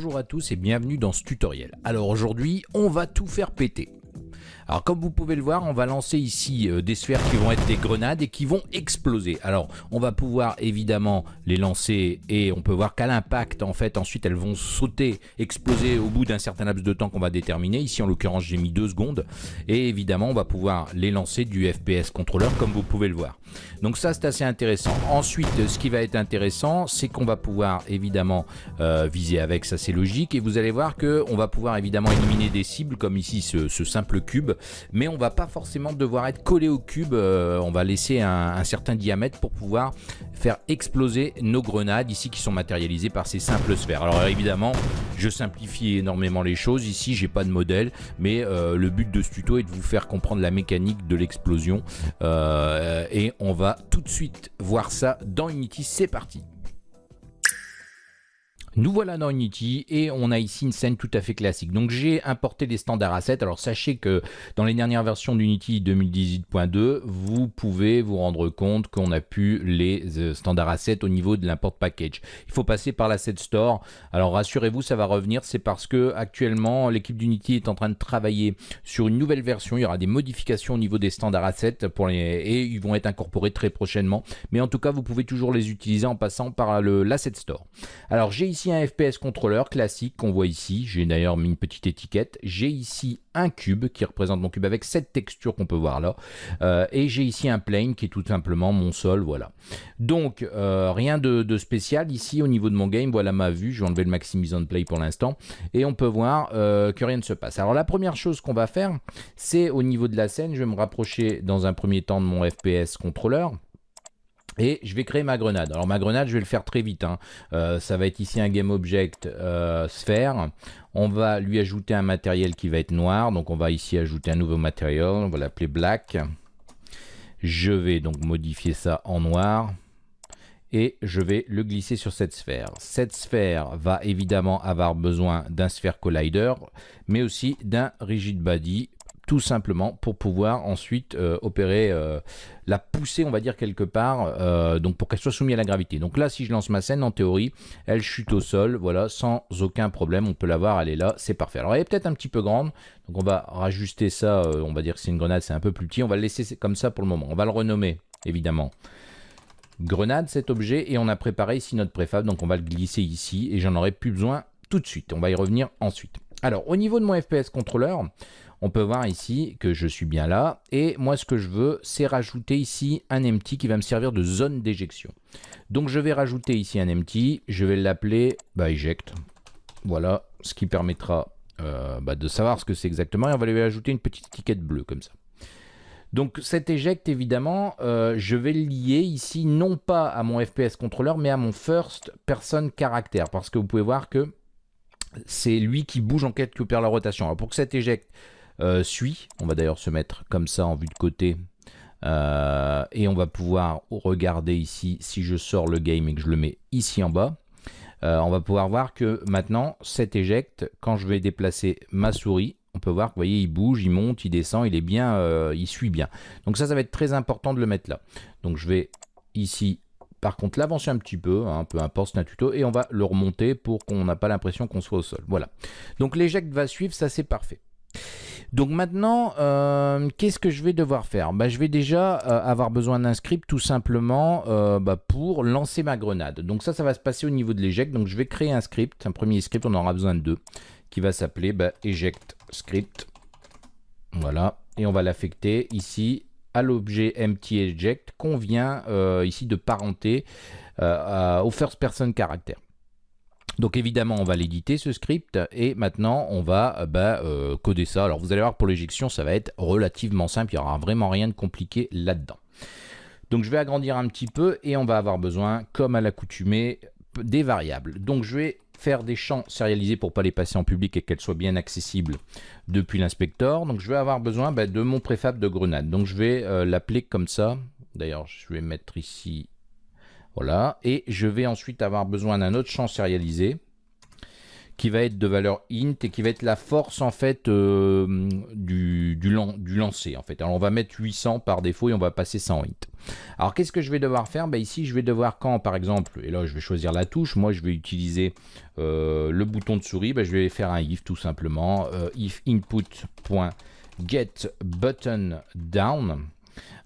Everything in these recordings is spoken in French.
Bonjour à tous et bienvenue dans ce tutoriel. Alors aujourd'hui, on va tout faire péter. Alors comme vous pouvez le voir, on va lancer ici euh, des sphères qui vont être des grenades et qui vont exploser. Alors on va pouvoir évidemment les lancer et on peut voir qu'à l'impact en fait ensuite elles vont sauter, exploser au bout d'un certain laps de temps qu'on va déterminer. Ici en l'occurrence j'ai mis deux secondes et évidemment on va pouvoir les lancer du FPS contrôleur comme vous pouvez le voir. Donc ça c'est assez intéressant. Ensuite ce qui va être intéressant c'est qu'on va pouvoir évidemment euh, viser avec, ça c'est logique et vous allez voir que on va pouvoir évidemment éliminer des cibles comme ici ce simple cube mais on va pas forcément devoir être collé au cube, euh, on va laisser un, certain diamètre pour pouvoir faire exploser nos grenades ici qui sont matérialisées par ces simples sphères. Alors évidemment, je simplifie énormément les choses, ici j'ai pas de modèle, mais euh, le but de ce tuto est de vous faire comprendre la mécanique de l'explosion euh, et on va tout de suite voir ça dans Unity, c'est parti nous voilà dans Unity et on a ici une scène tout à fait classique. Donc j'ai importé les standards assets. Alors sachez que dans les dernières versions d'Unity 2018.2, vous pouvez vous rendre compte qu'on a pu les euh, standards assets au niveau de l'import package. Il faut passer par l'asset store. Alors rassurez-vous, ça va revenir. C'est parce que actuellement l'équipe d'Unity est en train de travailler sur une nouvelle version. Il y aura des modifications au niveau des standards assets et ils vont être incorporés très prochainement. Mais en tout cas, vous pouvez toujours les utiliser en passant par l'asset store. Alors j'ai ici un FPS contrôleur classique qu'on voit ici. J'ai d'ailleurs mis une petite étiquette. J'ai ici un cube qui représente mon cube avec cette texture qu'on peut voir là. Euh, et j'ai ici un plane qui est tout simplement mon sol. Voilà. Donc, euh, rien de, spécial ici au niveau de mon game. Voilà ma vue. Je vais enlever le Maximise on Play pour l'instant. Et on peut voir euh, que rien ne se passe. Alors, la première chose qu'on va faire, c'est au niveau de la scène, je vais me rapprocher dans un premier temps de mon FPS contrôleur. Et je vais créer ma grenade. Alors ma grenade, je vais le faire très vite. Hein. Euh, ça va être ici un game object euh, sphère. On va lui ajouter un matériel qui va être noir. Donc on va ici ajouter un nouveau matériel. On va l'appeler black. Je vais donc modifier ça en noir. Et je vais le glisser sur cette sphère. Cette sphère va évidemment avoir besoin d'un sphère collider, mais aussi d'un rigid body tout simplement pour pouvoir ensuite euh, opérer euh, la poussée on va dire quelque part euh, donc pour qu'elle soit soumise à la gravité. Donc là si je lance ma scène en théorie elle chute au sol voilà sans aucun problème on peut la voir elle est là c'est parfait. Alors elle est peut-être un petit peu grande donc on va rajuster ça on va dire que c'est une grenade c'est un peu plus petit on va le laisser comme ça pour le moment. On va le renommer évidemment. Grenade cet objet et on a préparé ici notre préfab donc on va le glisser ici et j'en aurai plus besoin tout de suite. On va y revenir ensuite. Alors au niveau de mon FPS contrôleur on peut voir ici que je suis bien là. Et moi, ce que je veux, c'est rajouter ici un empty qui va me servir de zone d'éjection. Donc, je vais rajouter ici un empty. Je vais l'appeler eject. Voilà, ce qui permettra euh, bah, de savoir ce que c'est exactement. Et on va lui ajouter une petite étiquette bleue comme ça. Donc cet eject, évidemment, euh, je vais le lier ici non pas à mon FPS contrôleur, mais à mon first person caractère. Parce que vous pouvez voir que c'est lui qui bouge en quête qui opère la rotation. Alors pour que cet eject euh, suit. On va d'ailleurs se mettre comme ça en vue de côté. Euh, et on va pouvoir regarder ici, si je sors le game et que je le mets ici en bas, euh, on va pouvoir voir que maintenant, cet éjecte, quand je vais déplacer ma souris, on peut voir que vous voyez, il bouge, il monte, il descend, il est bien, il suit bien. Donc ça, ça va être très important de le mettre là. Donc je vais ici, par contre, l'avancer un petit peu, hein, peu importe, c'est un tuto, et on va le remonter pour qu'on n'a pas l'impression qu'on soit au sol. Voilà. Donc l'éjecte va suivre, ça c'est parfait. Donc maintenant, euh, qu'est-ce que je vais devoir faire? Bah, Je vais déjà euh, avoir besoin d'un script tout simplement euh, bah, pour lancer ma grenade. Donc ça, ça va se passer au niveau de l'éject. Donc je vais créer un script, un premier script, on aura besoin de deux, qui va s'appeler bah, eject script. Voilà, et on va l'affecter ici à l'objet empty eject qu'on vient ici de parenter au first person caractère. Donc évidemment, on va l'éditer ce script et maintenant on va euh, bah, euh, coder ça. Alors vous allez voir pour l'éjection, ça va être relativement simple, il n'y aura vraiment rien de compliqué là-dedans. Donc je vais agrandir un petit peu et on va avoir besoin, comme à l'accoutumée, des variables. Donc je vais faire des champs sérialisés pour pas les passer en public et qu'elles soient bien accessibles depuis l'inspecteur. Donc je vais avoir besoin bah, de mon préfab de grenade. Donc je vais euh, l'appeler comme ça. D'ailleurs, je vais mettre ici et je vais ensuite avoir besoin d'un autre champ sérialisé qui va être de valeur int et qui va être la force en fait euh, du, lancer en fait. Alors on va mettre 800 par défaut et on va passer 100 int. Alors qu'est-ce que je vais devoir faire? Ben, Ici je vais devoir quand par exemple, et là je vais choisir la touche, moi je vais utiliser euh, le bouton de souris, ben, je vais faire un if tout simplement, euh, if input.get button down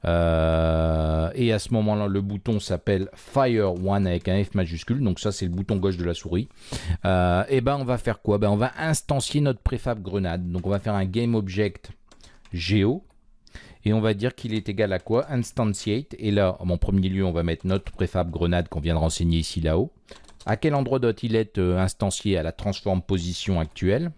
euh, et à ce moment-là, le bouton s'appelle Fire One avec un F majuscule. Donc ça, c'est le bouton gauche de la souris. Euh, et ben, on va faire quoi? Ben, On va instancier notre préfab grenade. Donc on va faire un game object geo. Et on va dire qu'il est égal à quoi? Instantiate. Et là, en premier lieu, on va mettre notre préfab grenade qu'on vient de renseigner ici là-haut. À quel endroit doit-il être euh, instancié À la transform position actuelle?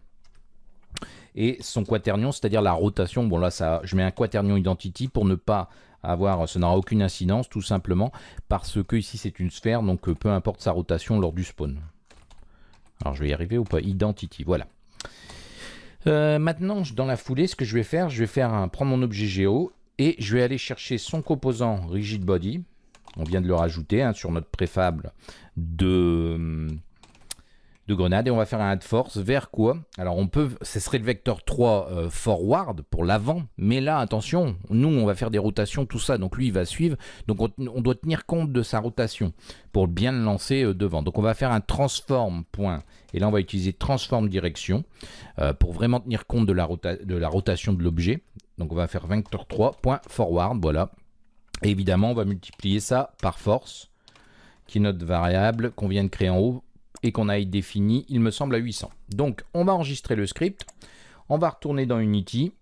Et son quaternion, c'est-à-dire la rotation. Bon là, ça, je mets un quaternion identity pour ne pas avoir, ça n'aura aucune incidence tout simplement parce que ici c'est une sphère, donc euh, peu importe sa rotation lors du spawn. Alors je vais y arriver ou pas? Identity, voilà. Euh, maintenant, dans la foulée, ce que je vais faire, je vais faire prendre mon objet géo et je vais aller chercher son composant rigid body. On vient de le rajouter hein, sur notre préfable de hum, de grenade et on va faire un add force vers quoi? Alors on peut, ce serait le vecteur 3 euh, forward pour l'avant, mais là attention, nous on va faire des rotations, tout ça, donc lui il va suivre, donc on, doit tenir compte de sa rotation pour bien le lancer euh, devant. Donc on va faire un transform point, et là on va utiliser transform direction euh, pour vraiment tenir compte de la, rotation de l'objet. Donc on va faire vecteur 3 point forward, voilà. Et évidemment on va multiplier ça par force, qui est notre variable qu'on vient de créer en haut et qu'on a défini, il me semble, à 800. Donc, on va enregistrer le script, on va retourner dans Unity,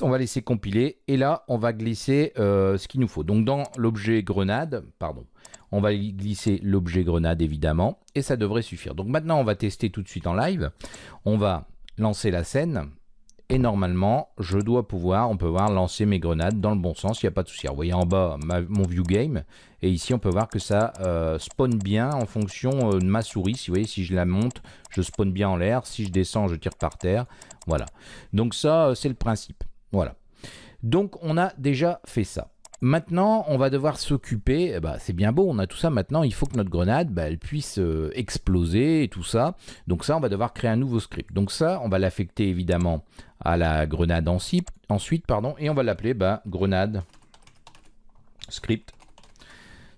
on va laisser compiler, et là, on va glisser euh, ce qu'il nous faut. Donc, dans l'objet grenade, pardon, on va glisser l'objet grenade, évidemment, et ça devrait suffire. Donc, maintenant, on va tester tout de suite en live. On va lancer la scène, et normalement, je dois pouvoir, on peut voir, lancer mes grenades dans le bon sens, il n'y a pas de souci. vous voyez en bas mon view game, et ici on peut voir que ça euh, spawn bien en fonction euh, de ma souris. Si vous voyez, si je la monte, je spawn bien en l'air, si je descends, je tire par terre. Voilà. Donc ça, euh, c'est le principe. Voilà. Donc on a déjà fait ça. Maintenant, on va devoir s'occuper, eh ben, c'est bien beau, on a tout ça, maintenant il faut que notre grenade, bah, elle puisse euh, exploser et tout ça. Donc ça, on va devoir créer un nouveau script. Donc ça, on va l'affecter évidemment à la grenade ensuite, pardon, et on va l'appeler bah, grenade script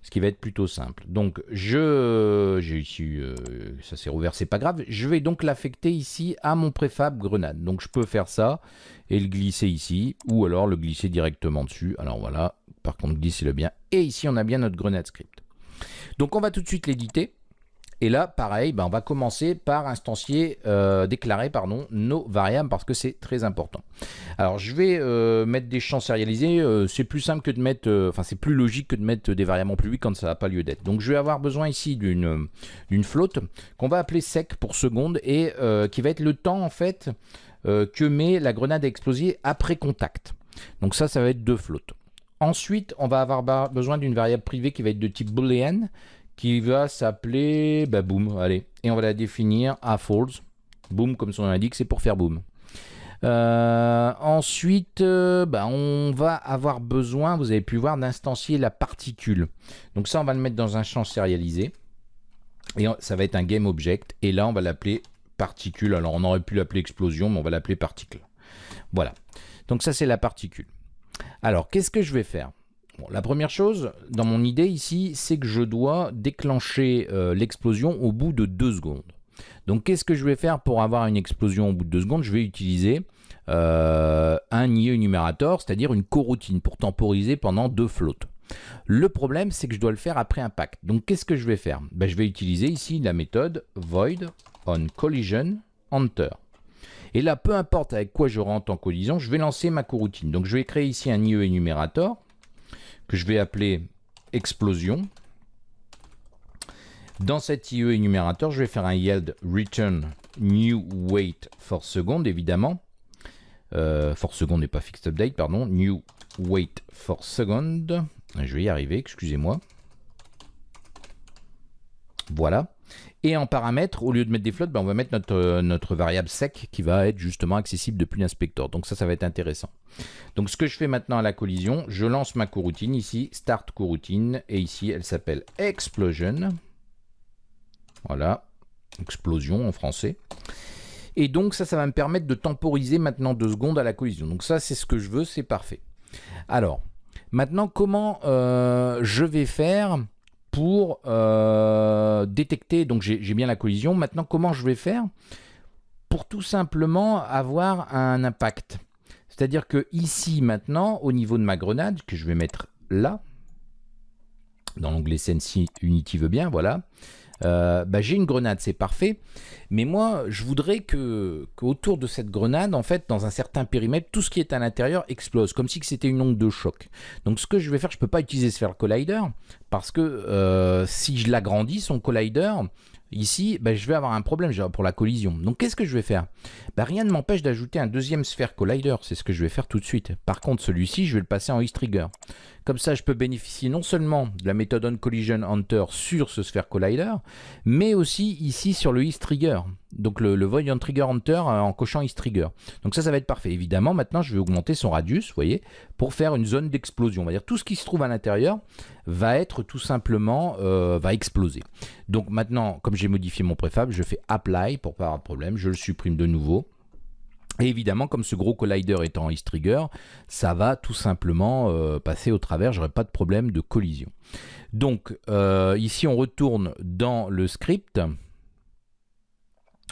ce qui va être plutôt simple. Donc, je, j'ai ici, euh, ça s'est rouvert, c'est pas grave. Je vais donc l'affecter ici à mon préfab grenade. Donc, je peux faire ça et le glisser ici, ou alors le glisser directement dessus. Alors voilà, par contre, glissez-le bien. Et ici, on a bien notre grenade script. Donc, on va tout de suite l'éditer. Et là, pareil, ben, on va commencer par instancier, euh, déclarer pardon, nos variables parce que c'est très important. Alors, je vais euh, mettre des champs sérialisés. Euh, c'est plus simple que de mettre, enfin, c'est plus logique que de mettre des variables en plus quand ça n'a pas lieu d'être. Donc, je vais avoir besoin ici d'une flotte qu'on va appeler sec pour seconde et qui va être le temps en fait que met la grenade à exploser après contact. Donc ça, ça va être deux flottes. Ensuite, on va avoir besoin d'une variable privée qui va être de type boolean qui va s'appeler bah, boom, allez, et on va la définir à false. Boom, comme son nom l'indique, c'est pour faire boom. Euh, ensuite, euh, bah, on va avoir besoin, vous avez pu voir, d'instancier la particule. Donc ça, on va le mettre dans un champ sérialisé. Et ça va être un game object. Et là, on va l'appeler particule. Alors, on aurait pu l'appeler explosion, mais on va l'appeler particle. Voilà. Donc ça, c'est la particule. Alors, qu'est-ce que je vais faire? La première chose, dans mon idée ici, c'est que je dois déclencher euh, l'explosion au bout de deux secondes. Donc qu'est-ce que je vais faire pour avoir une explosion au bout de deux secondes? Je vais utiliser euh, un IE numérateur, c'est-à-dire une coroutine pour temporiser pendant deux flottes. Le problème, c'est que je dois le faire après impact. Donc qu'est-ce que je vais faire? Ben, Je vais utiliser ici la méthode void on collision enter. Et là, peu importe avec quoi je rentre en collision, je vais lancer ma coroutine. Donc je vais créer ici un IE énumérateur que je vais appeler explosion. Dans cet IE énumérateur, je vais faire un yield return new wait for second, évidemment. Euh, for second n'est pas fixed update, pardon. New wait for second. Je vais y arriver, excusez-moi. Voilà. Et en paramètre, au lieu de mettre des flottes, ben, on va mettre notre, euh, notre variable sec qui va être justement accessible depuis l'inspecteur. Donc ça, ça va être intéressant. Donc ce que je fais maintenant à la collision, je lance ma coroutine ici, start coroutine, et ici elle s'appelle explosion. Voilà. explosion en français. Et donc ça, ça va me permettre de temporiser maintenant deux secondes à la collision. Donc ça, c'est ce que je veux, c'est parfait. Alors, maintenant, comment euh, je vais faire pour euh, détecter, donc j'ai bien la collision, maintenant comment je vais faire pour tout simplement avoir un impact? C'est-à-dire que ici maintenant, au niveau de ma grenade, que je vais mettre là, dans l'onglet Sensi Unity veut bien, voilà, euh, bah, j'ai une grenade, c'est parfait. Mais moi, je voudrais que qu'autour de cette grenade, en fait, dans un certain périmètre, tout ce qui est à l'intérieur explose, comme si c'était une onde de choc. Donc ce que je vais faire, je peux pas utiliser Sphere Collider, parce que euh, si je l'agrandis, son Collider, Ici, ben, je vais avoir un problème pour la collision. Donc qu'est-ce que je vais faire? Ben, Rien ne m'empêche d'ajouter un deuxième sphère collider, c'est ce que je vais faire tout de suite. Par contre, celui-ci, je vais le passer en Trigger. Comme ça, je peux bénéficier non seulement de la méthode OnCollision Hunter sur ce sphère collider, mais aussi ici sur le Trigger. Donc le, Void on Trigger Hunter euh, en cochant Trigger. Donc ça, ça va être parfait. Évidemment, maintenant, je vais augmenter son radius, vous voyez, pour faire une zone d'explosion. On va dire tout ce qui se trouve à l'intérieur va être tout simplement, euh, va exploser. Donc maintenant, comme j'ai modifié mon préfab, je fais Apply pour pas avoir de problème. Je le supprime de nouveau. Et évidemment, comme ce gros collider est en trigger, ça va tout simplement euh, passer au travers, j'aurai pas de problème de collision. Donc ici, on retourne dans le script.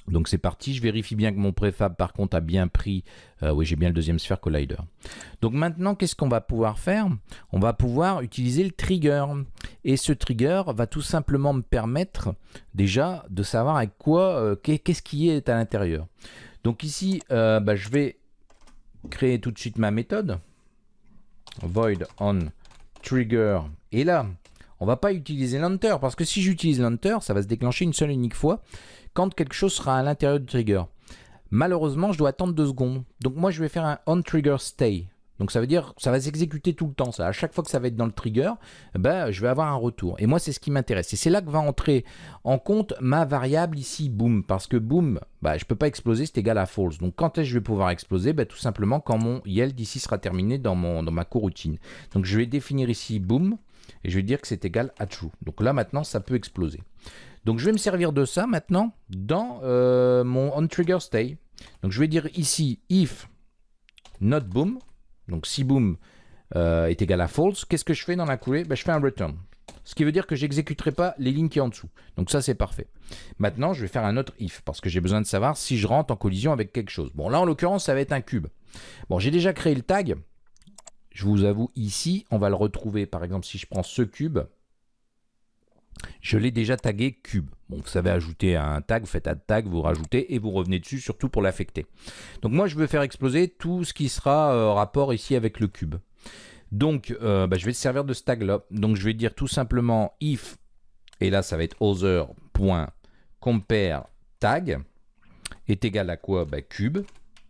Donc c'est parti, je vérifie bien que mon préfab par contre a bien pris, euh, oui j'ai bien le deuxième sphère collider. Donc maintenant qu'est-ce qu'on va pouvoir faire? On va pouvoir utiliser le trigger. Et ce trigger va tout simplement me permettre déjà de savoir avec quoi, qu'est-ce qui est à l'intérieur. Donc ici, euh, bah, je vais créer tout de suite ma méthode. Void on trigger. Et là, on va pas utiliser l'enter parce que si j'utilise l'enter, ça va se déclencher une seule unique fois quand quelque chose sera à l'intérieur du trigger. Malheureusement, je dois attendre deux secondes. Donc moi, je vais faire un on trigger stay. Donc ça veut dire ça va s'exécuter tout le temps. Ça. À chaque fois que ça va être dans le trigger, ben, je vais avoir un retour. Et moi, c'est ce qui m'intéresse. Et c'est là que va entrer en compte ma variable ici, boom. Parce que boom, bah, je ne peux pas exploser, c'est égal à false. Donc quand est-ce que je vais pouvoir exploser? Ben, Tout simplement quand mon yield ici sera terminé dans, mon, dans ma coroutine. Donc je vais définir ici boom. Et je vais dire que c'est égal à true. Donc là, maintenant, ça peut exploser. Donc je vais me servir de ça maintenant dans euh, mon onTriggerStay. Donc je vais dire ici if not boom. Donc si boom euh, est égal à false, qu'est-ce que je fais dans la coulée? Ben, Je fais un return. Ce qui veut dire que j'exécuterai pas les lignes qui sont en dessous. Donc ça, c'est parfait. Maintenant, je vais faire un autre if, parce que j'ai besoin de savoir si je rentre en collision avec quelque chose. Bon, là, en l'occurrence, ça va être un cube. Bon, j'ai déjà créé le tag. Je vous avoue, ici, on va le retrouver. Par exemple, si je prends ce cube, je l'ai déjà tagué cube. Bon, vous savez ajouter un tag, vous faites un tag, vous rajoutez et vous revenez dessus, surtout pour l'affecter. Donc moi, je veux faire exploser tout ce qui sera euh, rapport ici avec le cube. Donc, euh, bah, je vais servir de ce tag-là. Donc, je vais dire tout simplement if, et là, ça va être other.compare tag est égal à quoi? Bah, Cube.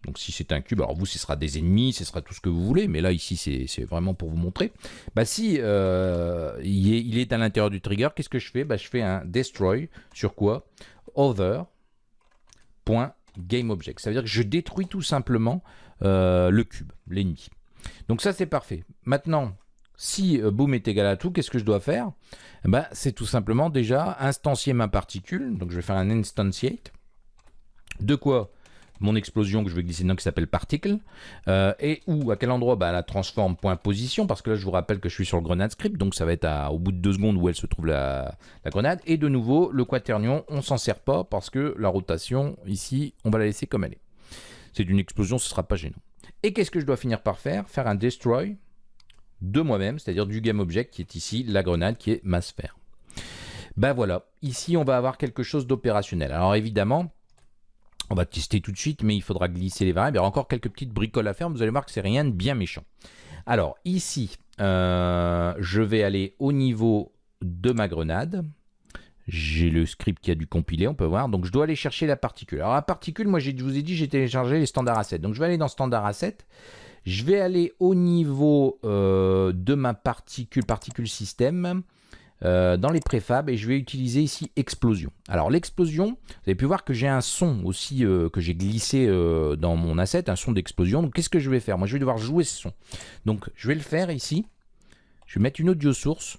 Donc si c'est un cube, alors vous, ce sera des ennemis, ce sera tout ce que vous voulez, mais là, ici, c'est vraiment pour vous montrer. Bah si euh, il, est, à l'intérieur du trigger, qu'est-ce que je fais? Bah, Je fais un destroy sur quoi? Other.GameObject. Ça veut dire que je détruis tout simplement euh, le cube, l'ennemi. Donc ça, c'est parfait. Maintenant, si euh, boom est égal à tout, qu'est-ce que je dois faire? Bah, C'est tout simplement déjà instancier ma particule. Donc je vais faire un instantiate. De quoi mon explosion que je vais glisser dedans qui s'appelle particle euh, et où à quel endroit? Bah, la transforme position parce que là je vous rappelle que je suis sur le grenade script donc ça va être au bout de deux secondes où elle se trouve la, grenade. Et de nouveau le quaternion on s'en sert pas parce que la rotation ici on va la laisser comme elle est. C'est une explosion ce sera pas gênant. Et qu'est-ce que je dois finir par faire? Faire un destroy de moi-même c'est à dire du game object qui est ici la grenade qui est ma sphère. Ben voilà. Ici on va avoir quelque chose d'opérationnel. Alors évidemment on va tester tout de suite, mais il faudra glisser les variables. Il y aura encore quelques petites bricoles à faire. Vous allez voir que c'est rien de bien méchant. Alors ici, euh, je vais aller au niveau de ma grenade. J'ai le script qui a dû compiler, on peut voir. Donc je dois aller chercher la particule. Alors la particule, moi je vous ai dit, j'ai téléchargé les standards assets. Donc je vais aller dans standard assets. Je vais aller au niveau euh, de ma particule, particule système. Euh, dans les préfabs et je vais utiliser ici explosion. Alors l'explosion, vous avez pu voir que j'ai un son aussi euh, que j'ai glissé euh, dans mon asset, un son d'explosion. Donc qu'est-ce que je vais faire? Moi je vais devoir jouer ce son. Donc je vais le faire ici. Je vais mettre une audio source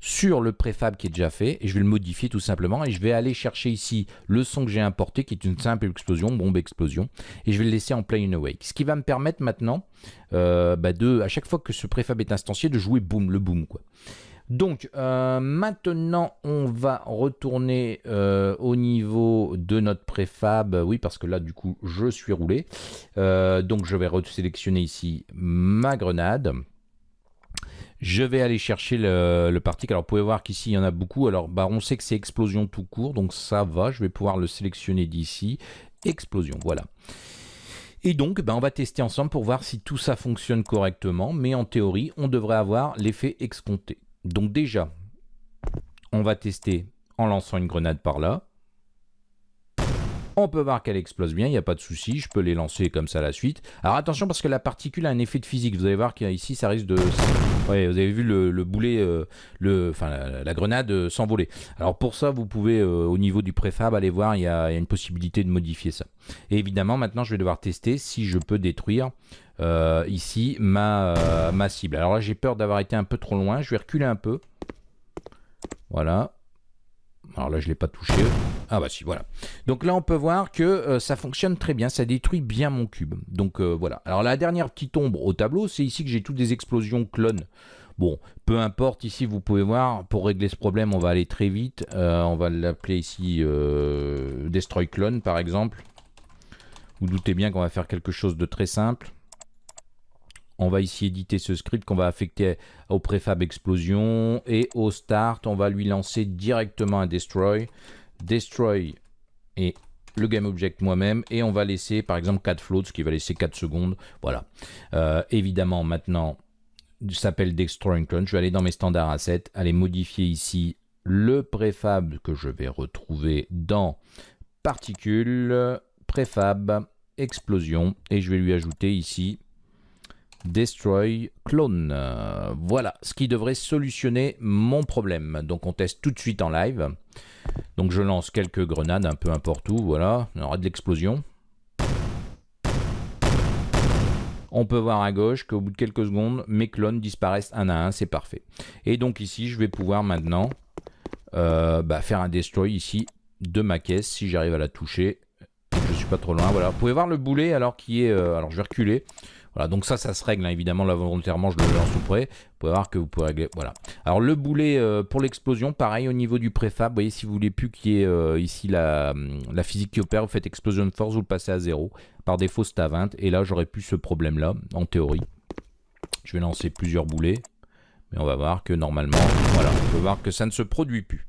sur le préfab qui est déjà fait et je vais le modifier tout simplement et je vais aller chercher ici le son que j'ai importé qui est une simple explosion, bombe explosion et je vais le laisser en play in awake. Ce qui va me permettre maintenant bah, de, à chaque fois que ce préfab est instancié, de jouer boom, le boom quoi. Donc euh, maintenant on va retourner euh, au niveau de notre préfab, oui parce que là du coup je suis roulé, donc je vais sélectionner ici ma grenade, je vais aller chercher le, le. Alors, vous pouvez voir qu'ici, il y en a beaucoup. Alors, bah, on sait que c'est explosion tout court, donc ça va. Je vais pouvoir le sélectionner d'ici. Explosion, voilà. Et donc, bah, on va tester ensemble pour voir si tout ça fonctionne correctement. Mais en théorie, on devrait avoir l'effet escompté. Donc déjà, on va tester en lançant une grenade par là. On peut voir qu'elle explose bien, il n'y a pas de souci, je peux les lancer comme ça à la suite. Alors attention parce que la particule a un effet de physique, vous allez voir qu'ici ça risque de... Ouais, vous avez vu le, boulet, euh, enfin la, grenade euh, s'envoler. Alors pour ça, vous pouvez euh, au niveau du préfab aller voir, il y, a, une possibilité de modifier ça. Et évidemment, maintenant je vais devoir tester si je peux détruire ici ma, ma cible. Alors là j'ai peur d'avoir été un peu trop loin, je vais reculer un peu. Voilà. Alors là je ne l'ai pas touché. Ah bah si, voilà. Donc là, on peut voir que euh, ça fonctionne très bien, ça détruit bien mon cube. Donc euh, voilà. Alors la dernière petite ombre au tableau, c'est ici que j'ai toutes des explosions clones. Bon, peu importe, ici vous pouvez voir, pour régler ce problème, on va aller très vite. Euh, on va l'appeler ici Destroy Clone par exemple. Vous doutez bien qu'on va faire quelque chose de très simple. On va ici éditer ce script qu'on va affecter au préfab explosion et au start, on va lui lancer directement un destroy destroy et le GameObject moi-même et on va laisser par exemple 4 floats, ce qui va laisser 4 secondes. Voilà. Euh, évidemment, maintenant, s'appelle Destroy Clone. Je vais aller dans mes standards assets, aller modifier ici le préfab que je vais retrouver dans particules, préfab, explosion et je vais lui ajouter ici Destroy Clone. voilà, ce qui devrait solutionner mon problème. Donc on teste tout de suite en live. Donc je lance quelques grenades un peu n'importe où, voilà, on aura de l'explosion. On peut voir à gauche qu'au bout de quelques secondes, mes clones disparaissent un à un, c'est parfait. Et donc ici, je vais pouvoir maintenant euh, bah, faire un destroy ici de ma caisse, si j'arrive à la toucher. Je suis pas trop loin, voilà. Vous pouvez voir le boulet alors qui est... Euh, alors je vais reculer. Voilà, donc ça, ça se règle, hein. évidemment, là, volontairement, je le lance tout près. Vous pouvez voir que vous pouvez régler, voilà. Alors, le boulet euh, pour l'explosion, pareil, au niveau du préfab, vous voyez, si vous voulez plus qu'il y ait euh, ici la, hum, la, physique qui opère, vous faites explosion force, vous le passez à 0. Par défaut, c'est à 20, et là, j'aurais plus ce problème-là, en théorie. Je vais lancer plusieurs boulets. Mais on va voir que normalement, voilà, on peut voir que ça ne se produit plus.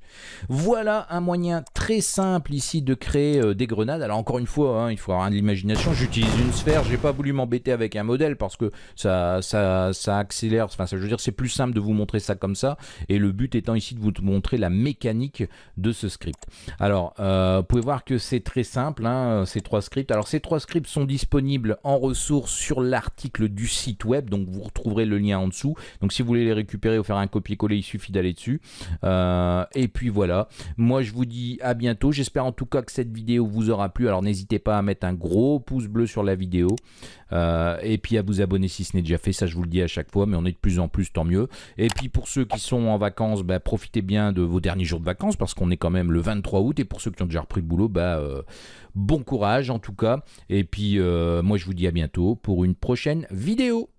Voilà un moyen très simple ici de créer euh, des grenades. Alors encore une fois, hein, il faut avoir de l'imagination. J'utilise une sphère, j'ai pas voulu m'embêter avec un modèle parce que ça, accélère. Enfin, ça, je veux dire, c'est plus simple de vous montrer ça comme ça. Et le but étant ici de vous montrer la mécanique de ce script. Alors, euh, vous pouvez voir que c'est très simple, hein, ces trois scripts. Alors ces trois scripts sont disponibles en ressources sur l'article du site web. Donc vous retrouverez le lien en dessous. Donc si vous voulez les récupérer, ou faire un copier-coller, il suffit d'aller dessus. Euh, voilà, moi je vous dis à bientôt. J'espère en tout cas que cette vidéo vous aura plu. Alors n'hésitez pas à mettre un gros pouce bleu sur la vidéo. Euh, et puis à vous abonner si ce n'est déjà fait, ça je vous le dis à chaque fois, mais on est de plus en plus, tant mieux. Et puis pour ceux qui sont en vacances, bah, profitez bien de vos derniers jours de vacances, parce qu'on est quand même le 23 août, et pour ceux qui ont déjà repris le boulot, bah, euh, bon courage en tout cas. Et puis moi je vous dis à bientôt pour une prochaine vidéo.